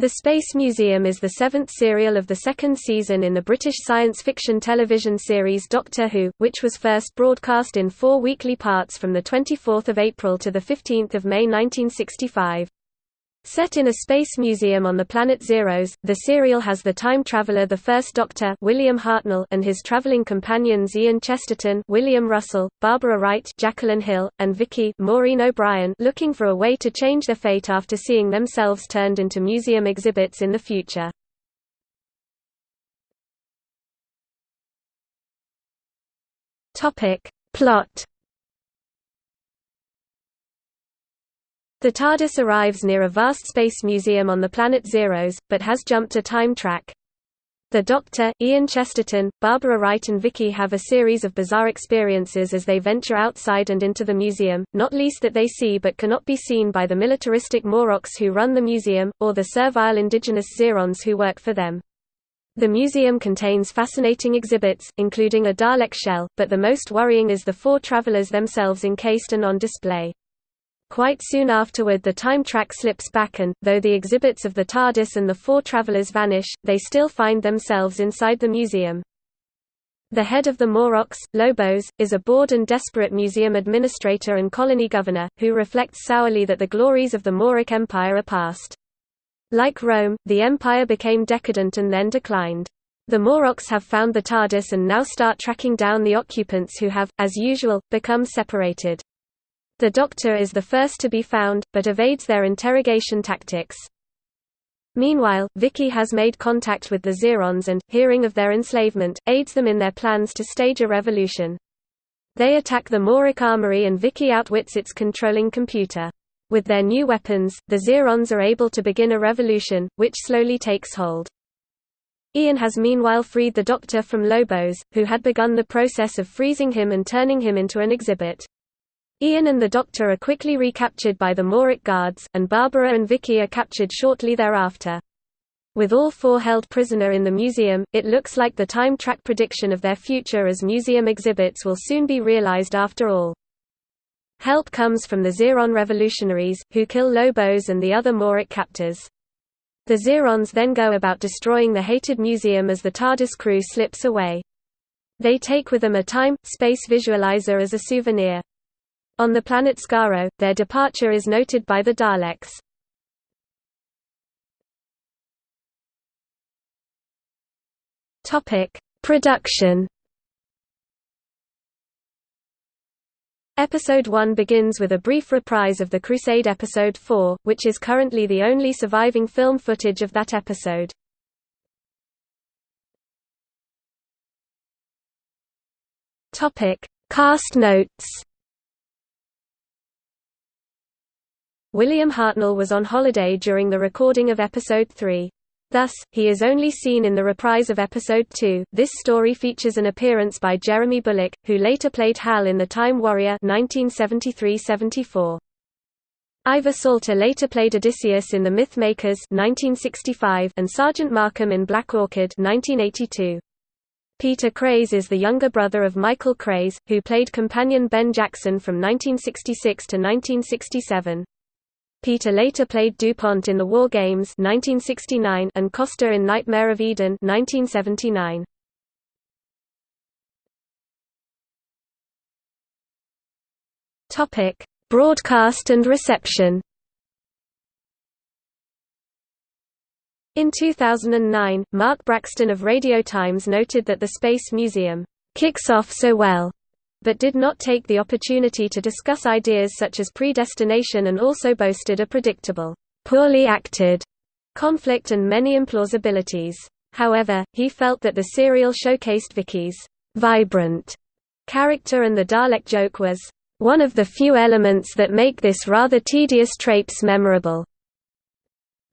The Space Museum is the seventh serial of the second season in the British science fiction television series Doctor Who, which was first broadcast in four weekly parts from 24 April to 15 May 1965. Set in a space museum on the planet Xeros, the serial has the time traveler the First Doctor William Hartnell and his traveling companions Ian Chesterton William Russell, Barbara Wright Jacqueline Hill, and Vicky Maureen O'Brien looking for a way to change their fate after seeing themselves turned into museum exhibits in the future. Plot The TARDIS arrives near a vast space museum on the planet Xeros, but has jumped a time track. The Doctor, Ian Chesterton, Barbara Wright and Vicky have a series of bizarre experiences as they venture outside and into the museum, not least that they see but cannot be seen by the militaristic Moroks who run the museum, or the servile indigenous Xerons who work for them. The museum contains fascinating exhibits, including a Dalek shell, but the most worrying is the four travelers themselves encased and on display. Quite soon afterward the time track slips back and, though the exhibits of the TARDIS and the four travelers vanish, they still find themselves inside the museum. The head of the Moroks, Lobos, is a bored and desperate museum administrator and colony governor, who reflects sourly that the glories of the Morok Empire are past. Like Rome, the empire became decadent and then declined. The Moroks have found the TARDIS and now start tracking down the occupants who have, as usual, become separated. The Doctor is the first to be found, but evades their interrogation tactics. Meanwhile, Vicky has made contact with the Xerons and, hearing of their enslavement, aids them in their plans to stage a revolution. They attack the Morok armory and Vicky outwits its controlling computer. With their new weapons, the Xerons are able to begin a revolution, which slowly takes hold. Ian has meanwhile freed the Doctor from Lobos, who had begun the process of freezing him and turning him into an exhibit. Ian and the Doctor are quickly recaptured by the Morok guards, and Barbara and Vicky are captured shortly thereafter. With all four held prisoner in the museum, it looks like the time track prediction of their future as museum exhibits will soon be realized after all. Help comes from the Xeron revolutionaries, who kill Lobos and the other Morok captors. The Xerons then go about destroying the hated museum as the TARDIS crew slips away. They take with them a time-space visualizer as a souvenir. On the planet Skaro, their departure is noted by the Daleks. Production. Episode 1 begins with a brief reprise of the Crusade Episode 4, which is currently the only surviving film footage of that episode. Cast notes. William Hartnell was on holiday during the recording of Episode 3. Thus, he is only seen in the reprise of Episode 2. This story features an appearance by Jeremy Bulloch, who later played Hal in The Time Warrior 1973-74. Ivor Salter later played Odysseus in The Mythmakers 1965 and Sergeant Markham in Black Orchid 1982. Peter Craze is the younger brother of Michael Craze, who played companion Ben Jackson from 1966 to 1967. Peter later played DuPont in The War Games 1969 and Costa in Nightmare of Eden 1979. Topic: Broadcast and reception. In 2009, Mark Braxton of Radio Times noted that the Space Museum kicks off so well but did not take the opportunity to discuss ideas such as predestination and also boasted a predictable, poorly acted conflict and many implausibilities. However, he felt that the serial showcased Vicky's vibrant character and the Dalek joke was one of the few elements that make this rather tedious trapes memorable.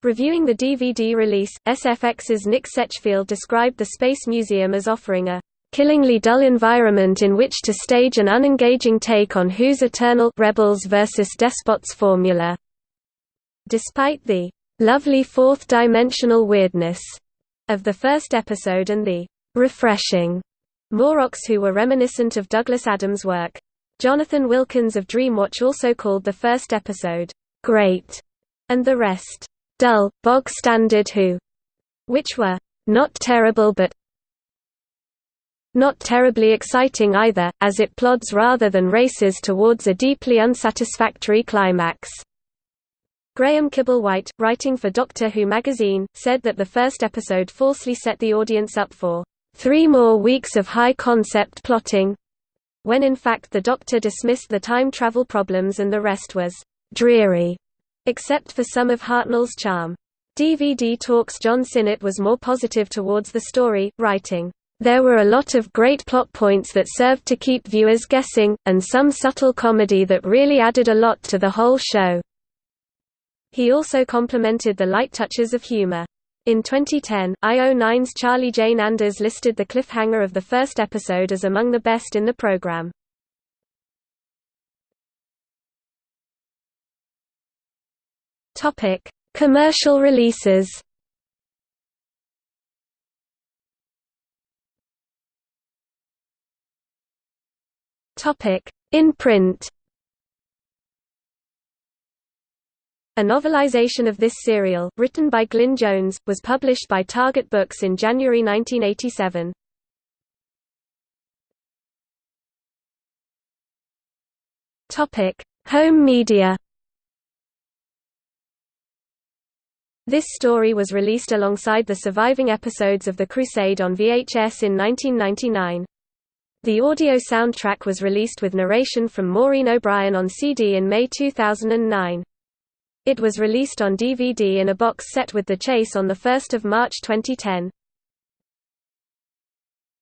Reviewing the DVD release, SFX's Nick Setchfield described the Space Museum as offering a killingly dull environment in which to stage an unengaging take on Who's Eternal rebels versus despots formula. Despite the lovely fourth-dimensional weirdness of the first episode and the refreshing Moroks who were reminiscent of Douglas Adams' work. Jonathan Wilkins of Dreamwatch also called the first episode great and the rest dull, bog-standard Who, which were not terrible but not terribly exciting either, as it plods rather than races towards a deeply unsatisfactory climax. Graham Kibblewhite, writing for Doctor Who magazine, said that the first episode falsely set the audience up for three more weeks of high-concept plotting, when in fact the Doctor dismissed the time travel problems and the rest was dreary, except for some of Hartnell's charm. DVD Talks John Sinnott was more positive towards the story, writing, there were a lot of great plot points that served to keep viewers guessing, and some subtle comedy that really added a lot to the whole show. He also complimented the light touches of humor. In 2010, IO9's Charlie Jane Anders listed the cliffhanger of the first episode as among the best in the program. Commercial releases. In print. A novelization of this serial, written by Glyn Jones, was published by Target Books in January 1987. Topic: Home media. This story was released alongside the surviving episodes of The Crusade on VHS in 1999. The audio soundtrack was released with narration from Maureen O'Brien on CD in May 2009. It was released on DVD in a box set with The Chase on 1 March 2010.